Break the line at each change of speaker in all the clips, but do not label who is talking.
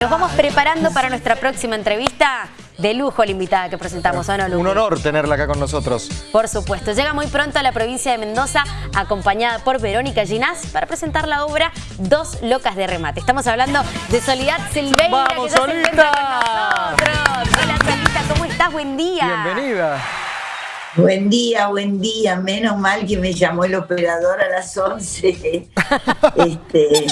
Nos vamos preparando para nuestra próxima entrevista. De lujo la invitada que presentamos, ¿o no?
Un honor tenerla acá con nosotros.
Por supuesto. Llega muy pronto a la provincia de Mendoza, acompañada por Verónica Ginás, para presentar la obra Dos Locas de Remate. Estamos hablando de Soledad Silveira,
¡Vamos,
que ya se encuentra
Solita!
con nosotros. Hola, Solita, ¿cómo estás? Buen día.
Bienvenida.
Buen día, buen día. Menos mal que me llamó el operador a las 11. este,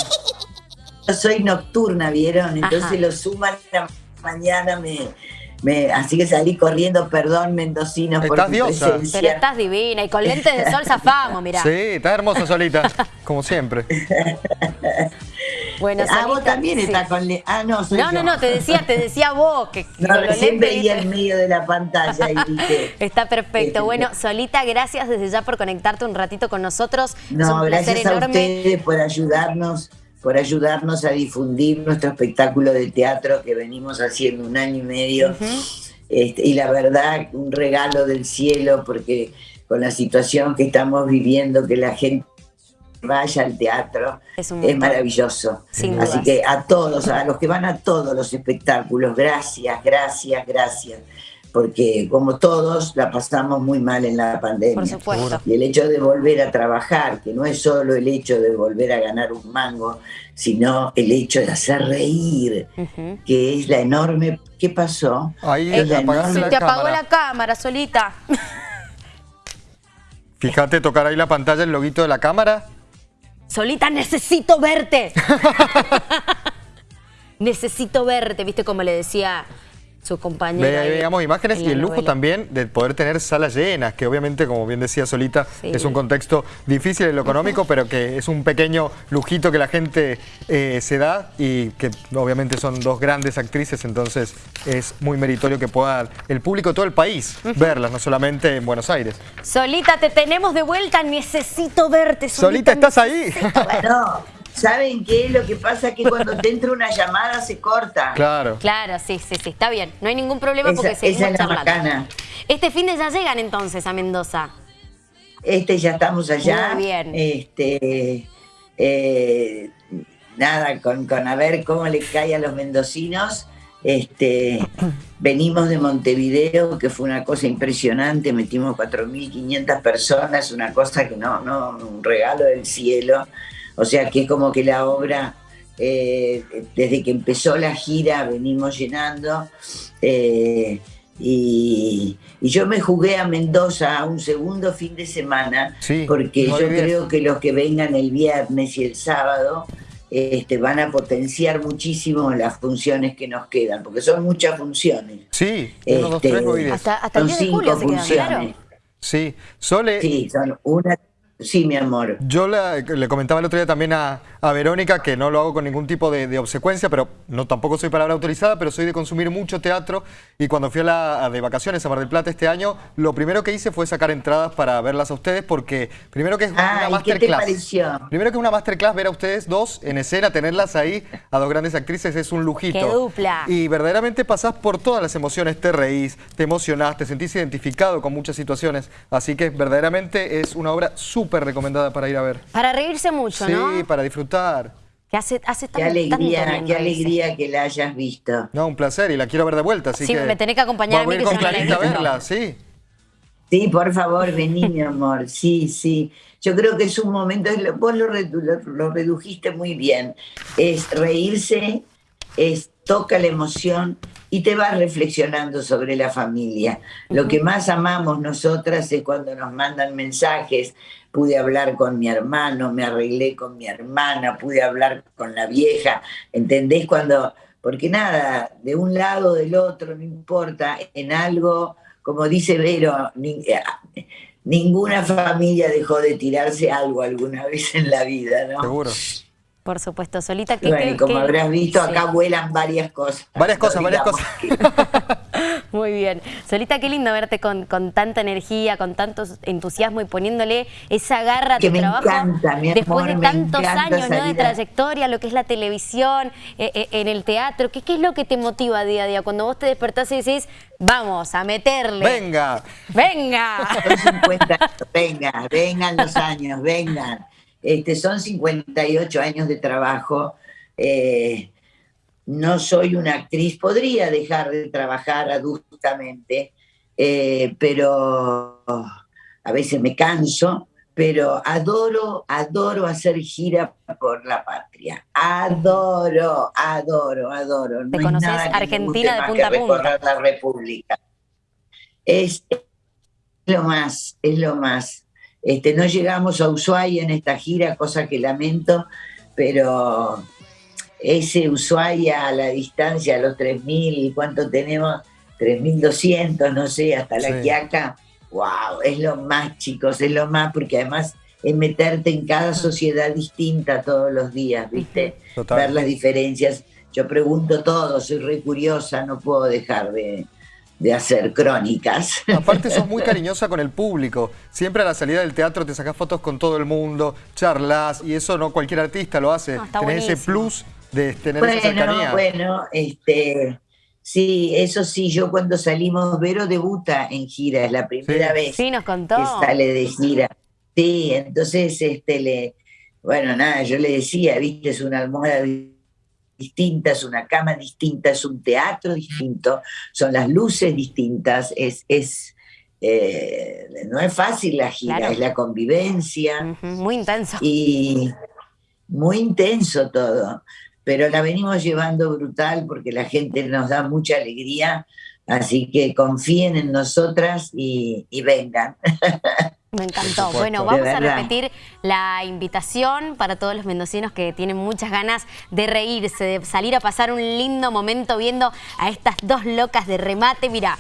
yo soy nocturna, ¿vieron? Entonces
Ajá.
lo suman a la mañana. Me, me- así que salí corriendo, perdón, mendocinos, por
Estás
mi
diosa.
presencia.
Pero estás divina y con lentes de sol zafamos, mirá.
Sí, está hermosa solita, como siempre.
Bueno,
ah, vos también
sí.
estás con... le- Ah, no, soy
No,
yo.
no, no, te decía, te decía vos que
No, recién veía en medio de la pantalla y dije...
Está perfecto.
Este,
Bueno, Solita, gracias desde ya por conectarte un ratito con nosotros. es
No,
placer
gracias a
enorme.
ustedes por ayudarnos, por ayudarnos a difundir nuestro espectáculo de teatro que venimos haciendo un año y medio. Este, y la verdad, un regalo del cielo, porque con la situación que estamos viviendo, que la gente vaya al teatro,
Es
maravilloso.
Sin
Así
dudas.
que a todos, a los que van a todos los espectáculos, gracias, gracias, gracias. Porque como todos la pasamos muy mal en la pandemia.
Por supuesto.
Y el hecho de volver a trabajar, que no es solo el hecho de volver a ganar un mango, sino el hecho de hacer reír, que es la enorme... ¿Qué pasó?
Ahí
Eh,
le apagaron
se
la
te apagó
cámara.
la cámara, Solita.
Fíjate tocar ahí la pantalla, el loguito de la cámara.
Solita, necesito verte. necesito verte, viste como le decía su compañera.
Ve-
ahí
veamos imágenes
en
y el lujo
novela.
también de poder tener salas llenas, que obviamente, como bien decía Solita,
Sí.
es un contexto difícil en lo económico, pero que es un pequeño lujito que la gente eh, se da y que obviamente son dos grandes actrices, entonces es muy meritorio que pueda el público de todo el país verlas, no solamente en Buenos Aires.
Solita, te tenemos de vuelta, necesito verte.
Solita, ¿estás ahí?
No, ¿saben qué? Lo que pasa es que cuando te entra una llamada se corta.
Claro.
Claro, sí, sí, sí, está bien. No hay ningún problema
Esa-
porque seguimos
esa es la
charlando.
macana.
Este fin de ya llegan entonces a Mendoza.
Este ya estamos allá.
Muy bien.
Este, eh, nada, con, con a ver cómo le cae a los mendocinos. Este, venimos de Montevideo, que fue una cosa impresionante, metimos 4.500 personas, una cosa que no, no, un regalo del cielo. O sea que es como que la obra, eh, desde que empezó la gira, venimos llenando. eh, y, y yo me jugué a Mendoza un segundo fin de semana,
Sí,
porque yo creo que los que vengan el viernes y el sábado este, van a potenciar muchísimo las funciones que nos quedan, porque son muchas funciones.
Sí, uno, dos,
Este,
tres.
Hasta, hasta el
Son
10 de julio se
cinco
quedan, claro.
funciones.
Sí, Sole,
Sí, son una... Sí, mi amor.
Yo la- le comentaba el otro día también a, a Verónica que no lo hago con ningún tipo de, de obsecuencia, pero no tampoco soy palabra autorizada, pero soy de consumir mucho teatro y cuando fui a la, a de vacaciones a Mar del Plata este año, lo primero que hice fue sacar entradas para verlas a ustedes porque primero que es una
Ay, ¿qué te
masterclass.
pareció?
Primero que es una masterclass ver a ustedes dos en escena, tenerlas ahí, a dos grandes actrices, es un lujito.
¡Qué dupla!
Y verdaderamente pasás por todas las emociones, te reís, te emocionás, te sentís identificado con muchas situaciones, así que verdaderamente es una obra súper recomendada para ir a ver.
Para reírse mucho,
Sí,
¿no?
para disfrutar.
Que hace, hace
Qué
tanto
alegría,
bien
qué alegría que la hayas visto.
No, un placer y la quiero ver de vuelta, así
Sí,
que...
me tenés que acompañar a
voy
mí,
ir
que
con Clarita a verla, sí.
Sí, por favor, vení, mi amor. Sí, sí. Yo creo que es un momento, vos lo- lo redujiste muy bien. Es reírse, es toca la emoción y te vas reflexionando sobre la familia. Lo que más amamos nosotras es cuando nos mandan mensajes. Pude hablar con mi hermano, me arreglé con mi hermana, pude hablar con la vieja. ¿Entendés? Cuando, porque nada, de un lado o del otro, no importa, en algo, como dice Vero, ni- eh, ninguna familia dejó de tirarse algo alguna vez en la vida, ¿no?
Seguro.
Por supuesto, Solita. que
Bueno, y como habrás visto, acá vuelan varias cosas.
Varias cosas, varias cosas.
Muy bien. Solita, qué lindo verte con, con tanta energía, con tanto entusiasmo y poniéndole esa garra a
Que
tu
me
trabajo.
encanta, mi
Después
amor,
de
me
tantos años ¿no? de trayectoria, lo que es la televisión, eh, eh, en el teatro, ¿qué, ¿qué es lo que te motiva día a día? Cuando vos te despertás y decís, vamos a meterle.
Venga.
¡Venga!
Son 50, venga, vengan los años, vengan. Este, son 58 años de trabajo. eh, no soy una actriz, podría dejar de trabajar adultamente, eh, pero a veces me canso, pero adoro, adoro hacer gira por la patria. Adoro, adoro, adoro.
¿Te conoces Argentina de punta a punta?
la República. Es, lo más, es lo más. Este, no llegamos a Ushuaia en esta gira, cosa que lamento, pero ese Ushuaia a la distancia, a los 3.000, ¿cuánto tenemos? 3.200, no sé, hasta la Quiaca wow, es lo más, chicos, es lo más, porque además es meterte en cada sociedad distinta todos los días, ¿viste? Ver las diferencias. Yo pregunto todo, soy re curiosa, no puedo dejar de, hacer crónicas.
Aparte sos muy cariñosa con el público. Siempre a la salida del teatro te sacas fotos con todo el mundo, charlas, y eso no cualquier artista lo hace. No, ese plus de tener esa cercanía.
Bueno, este Sí, eso sí, yo cuando salimos, Vero debuta en gira, es la primera vez
sí, nos contó.
que sale de gira. Sí, entonces, este, le, bueno, nada, yo le decía, viste, es una almohada distinta, es una cama distinta, es un teatro distinto, son las luces distintas, es, es eh, no es fácil la gira, es la convivencia.
Muy intenso.
Y muy intenso todo pero la venimos llevando brutal porque la gente nos da mucha alegría, así que confíen en nosotras y, vengan.
Me encantó. Bueno, vamos a repetir la invitación para todos los mendocinos que tienen muchas ganas de reírse, de salir a pasar un lindo momento viendo a estas dos locas de remate. Mira,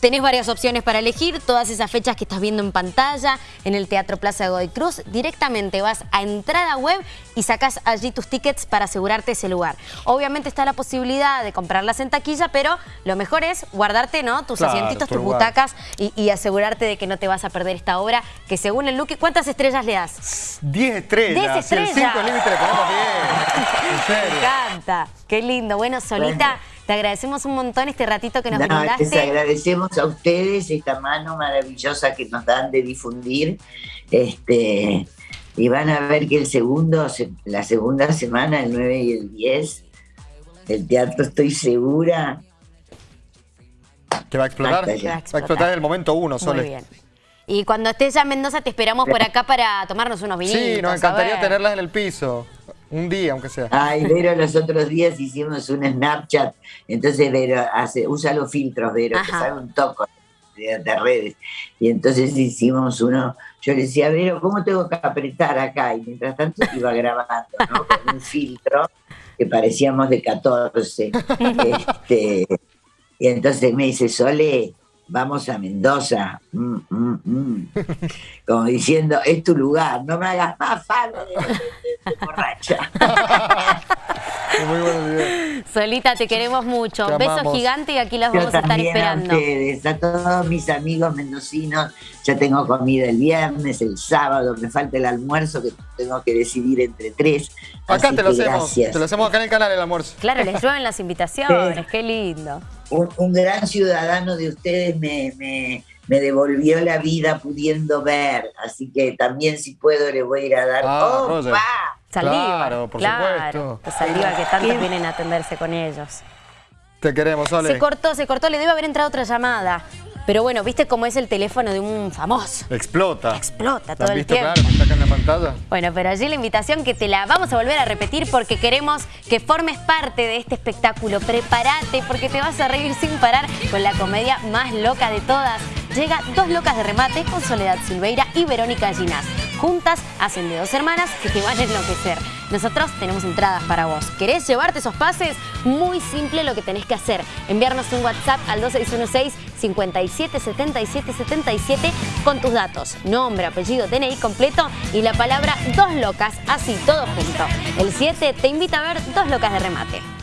Tenés varias opciones para elegir, todas esas fechas que estás viendo en pantalla, en el Teatro Plaza de Godoy Cruz. Directamente vas a entrada web y sacas allí tus tickets para asegurarte ese lugar. Obviamente está la posibilidad de comprarlas en taquilla, pero lo mejor es guardarte ¿no? tus asientitos, tus butacas y, asegurarte de que no te vas a perder esta obra, que según el look, ¿cuántas estrellas le das?
10 estrellas. 10
estrellas.
el 5 límite le ponemos 10.
Me encanta. Qué lindo. Bueno, Solita... Te agradecemos un montón este ratito que nos no, Les
agradecemos a ustedes esta mano maravillosa que nos dan de difundir. Este, y van a ver que el segundo, la segunda semana, el 9 y el 10, el teatro estoy segura.
Que va a explotar. Va a explotar, en el momento uno, Sole. Muy bien.
Y cuando estés ya en Mendoza te esperamos por acá para tomarnos unos vinitos.
Sí, nos encantaría tenerlas en el piso. Un día, aunque sea.
Ay, Vero, los otros días hicimos un Snapchat. Entonces, Vero, hace, usa los filtros, Vero, que sabe un toco de, redes. Y entonces hicimos uno. Yo le decía, Vero, ¿cómo tengo que apretar acá? Y mientras tanto iba grabando, ¿no? Con un filtro que parecíamos de 14. este, y entonces me dice, Sole, vamos a Mendoza. Mm, mm, mm. Como diciendo, es tu lugar, no me hagas más falta de, borracha.
Muy buenos
Solita, te queremos mucho. Beso gigante y aquí las vamos a estar esperando.
A ustedes, a todos mis amigos mendocinos. Ya tengo comida el viernes, el sábado, me falta el almuerzo que tengo que decidir entre tres.
Acá te lo hacemos. Te lo hacemos acá en el canal el almuerzo.
Claro, les llueven las invitaciones, qué lindo
un, gran ciudadano de ustedes me, me, devolvió la vida pudiendo ver, así que también si puedo le voy a ir a dar
ah, ¡Opa!
Saliva,
claro, por supuesto.
Saliva que tantos vienen a atenderse con ellos.
Te queremos, Ole.
Se cortó, se cortó, le debe haber entrado otra llamada. Pero bueno, ¿viste cómo es el teléfono de un famoso?
Explota.
Explota todo
el
visto,
tiempo. Claro, está acá en la pantalla.
Bueno, pero allí la invitación que te la vamos a volver a repetir porque queremos que formes parte de este espectáculo. Prepárate porque te vas a reír sin parar con la comedia más loca de todas. Llega Dos Locas de Remate con Soledad Silveira y Verónica Ginás. Juntas hacen de dos hermanas que te van a enloquecer. Nosotros tenemos entradas para vos. ¿Querés llevarte esos pases? Muy simple lo que tenés que hacer. Enviarnos un WhatsApp al 2616 57 77 77 con tus datos, nombre, apellido, DNI completo y la palabra Dos Locas, así todo junto. El 7 te invita a ver Dos Locas de Remate.